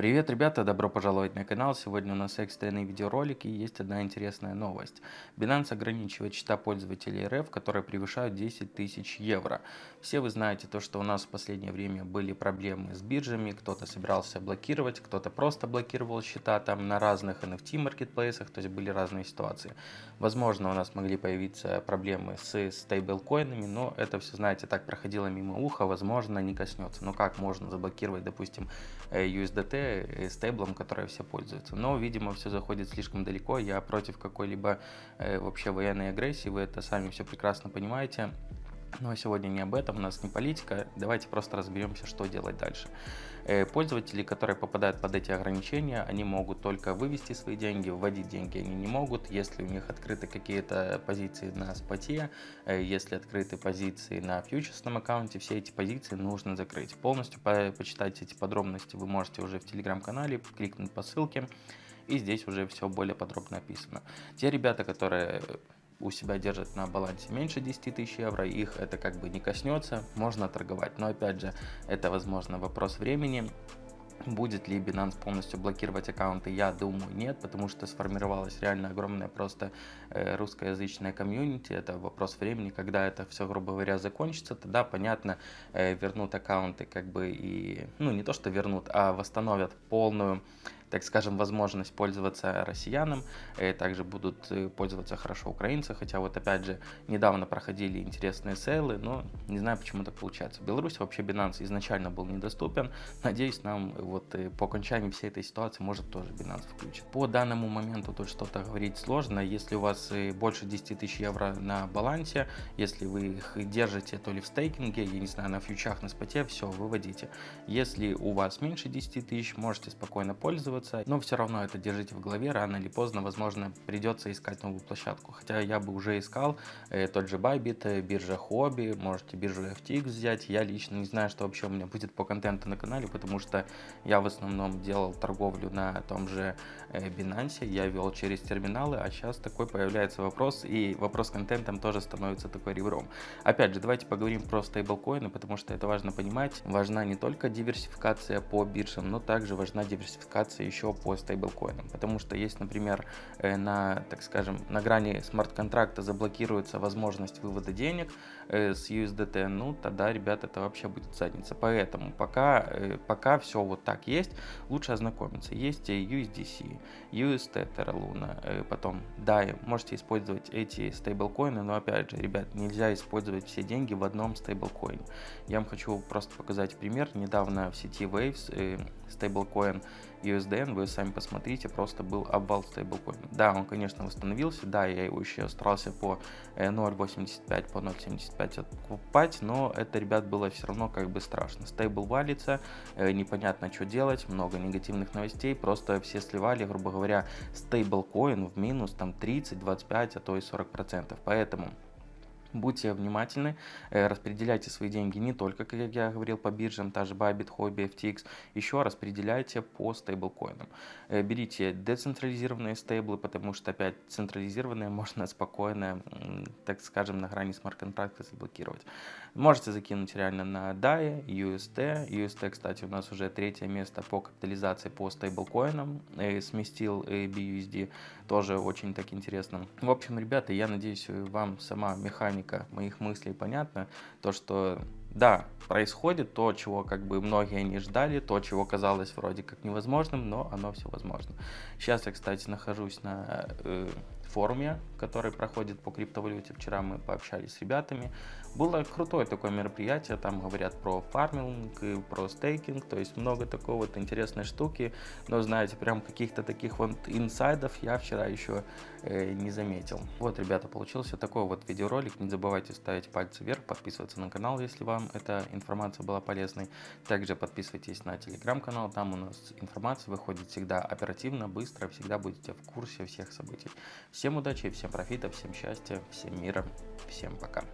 Привет, ребята, добро пожаловать на канал. Сегодня у нас экстренный видеоролик и есть одна интересная новость. Binance ограничивает счета пользователей РФ, которые превышают 10 тысяч евро. Все вы знаете то, что у нас в последнее время были проблемы с биржами, кто-то собирался блокировать, кто-то просто блокировал счета там на разных NFT маркетплейсах, то есть были разные ситуации. Возможно, у нас могли появиться проблемы с стейблкоинами, но это все, знаете, так проходило мимо уха, возможно, не коснется. Но как можно заблокировать, допустим, э, USDT Э, стейблом, которой все пользуются. Но, видимо, все заходит слишком далеко. Я против какой-либо э, вообще военной агрессии. Вы это сами все прекрасно понимаете. Но сегодня не об этом, у нас не политика. Давайте просто разберемся, что делать дальше. Э, пользователи, которые попадают под эти ограничения, они могут только вывести свои деньги, вводить деньги они не могут. Если у них открыты какие-то позиции на споте, э, если открыты позиции на фьючерсном аккаунте, все эти позиции нужно закрыть. Полностью по почитать эти подробности вы можете уже в телеграм-канале, кликнуть по ссылке. И здесь уже все более подробно описано. Те ребята, которые у себя держат на балансе меньше 10 тысяч евро, их это как бы не коснется, можно торговать. Но опять же, это возможно вопрос времени. Будет ли Binance полностью блокировать аккаунты? Я думаю, нет, потому что сформировалась реально огромная просто э, русскоязычная комьюнити. Это вопрос времени, когда это все, грубо говоря, закончится, тогда, понятно, э, вернут аккаунты как бы и, ну, не то, что вернут, а восстановят полную так скажем, возможность пользоваться россиянам, и также будут э, пользоваться хорошо украинцы, хотя вот опять же недавно проходили интересные сейлы, но не знаю, почему так получается. В Беларуси вообще Binance изначально был недоступен, надеюсь, нам вот э, по окончании всей этой ситуации может тоже Binance включить. По данному моменту тут что-то говорить сложно, если у вас э, больше 10 тысяч евро на балансе, если вы их держите то ли в стейкинге, я не знаю, на фьючах, на споте, все, выводите. Если у вас меньше 10 тысяч, можете спокойно пользоваться, пользоваться, но все равно это держите в голове, рано или поздно, возможно, придется искать новую площадку. Хотя я бы уже искал э, тот же Bybit, э, биржа Hobby, можете биржу FTX взять. Я лично не знаю, что вообще у меня будет по контенту на канале, потому что я в основном делал торговлю на том же э, Binance, я вел через терминалы, а сейчас такой появляется вопрос, и вопрос с контентом тоже становится такой ребром. Опять же, давайте поговорим про стейблкоины, потому что это важно понимать. Важна не только диверсификация по биржам, но также важна диверсификация еще по стейблкоинам. Потому что есть, например, э, на, так скажем, на грани смарт-контракта заблокируется возможность вывода денег э, с USDT, ну тогда, ребят, это вообще будет задница. Поэтому пока, э, пока все вот так есть, лучше ознакомиться. Есть USDC, UST, Terra Luna, потом DAI. Можете использовать эти стейблкоины, но опять же, ребят, нельзя использовать все деньги в одном стейблкоине. Я вам хочу просто показать пример. Недавно в сети Waves стейблкоин USDN, вы сами посмотрите, просто был обвал стейблкоина. Да, он, конечно, восстановился, да, я его еще старался по 0.85, э, по 0.75 откупать, но это, ребят, было все равно как бы страшно. Стейбл валится, э, непонятно, что делать, много негативных новостей, просто все сливали, грубо говоря, стейблкоин в минус там 30, 25, а то и 40%. Поэтому Будьте внимательны, э, распределяйте свои деньги не только, как я говорил, по биржам, та же Bybit, Hobby, FTX, еще распределяйте по стейблкоинам. Э, берите децентрализированные стейблы, потому что опять централизированные можно спокойно, так скажем, на грани смарт-контракта заблокировать. Можете закинуть реально на DAI, UST. UST, кстати, у нас уже третье место по капитализации по стейблкоинам. Э, сместил BUSD, тоже очень так интересно. В общем, ребята, я надеюсь, вам сама механика механика моих мыслей понятна. То, что да, происходит то, чего как бы многие не ждали, то, чего казалось вроде как невозможным, но оно все возможно. Сейчас я, кстати, нахожусь на э, форуме, который проходит по криптовалюте. Вчера мы пообщались с ребятами. Было крутое такое мероприятие, там говорят про фарминг, и про стейкинг, то есть много такой вот интересной штуки. Но знаете, прям каких-то таких вот инсайдов я вчера еще э, не заметил. Вот, ребята, получился такой вот видеоролик. Не забывайте ставить пальцы вверх, подписываться на канал, если вам эта информация была полезной. Также подписывайтесь на телеграм-канал, там у нас информация выходит всегда оперативно, быстро, всегда будете в курсе всех событий. Всем удачи, всем профита, всем счастья, всем мира, всем пока.